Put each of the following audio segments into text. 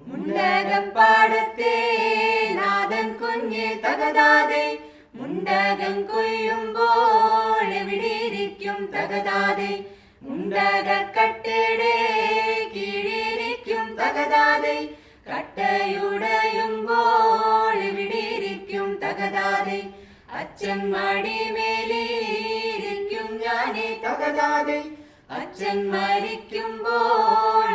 മുണ്ടകം പാടത്തെ നാഥൻ കുഞ്ഞെ തകതാതെ മുണ്ടകം കൊയ്യുമ്പോൾ എവിടെയിരിക്കും തകതാതെ? മുണ്ടകക്കട്ടയുടെ കീഴിരിക്കും തകതാതെ കട്ടയുടയുമ്പോൾ എവിടെയിരിക്കും തകതാതെ? അച്ഛൻ മടിമേലിരിക്കും ഞാനേ തകതാതെ അച്ഛൻ മരിക്കുമ്പോൾ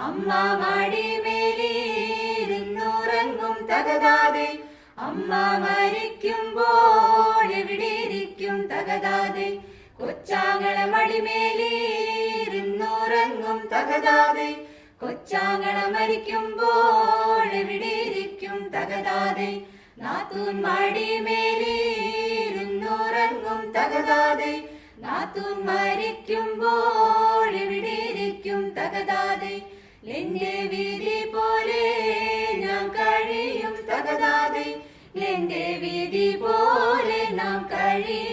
അമ്മ മടിമേലിരുന്നുറങ്ങും തകതാതെ. അമ്മ മരിക്കുമ്പോൾ എവിടെയിരിക്കും തകതാതെ? കൊച്ചാങ്ങള മടിമേലിരുന്നുറങ്ങും തകതാതെ. കൊച്ചാങ്ങള മരിക്കുമ്പോൾ എവിടെയിരിക്കും തകതാതെ? നാത്തൂൻ മടിമേലിരുന്നുറങ്ങും തകതാതെ. നാത്തൂൻ മരിക്കുമ്പോൾ എവിടെയിരിക്കും തകതാതെ? എന്റെ വീതി പോലെ ഞാൻ കഴിയും തകതാതെ. എന്റെ വീതി പോലെ നാം കഴിയും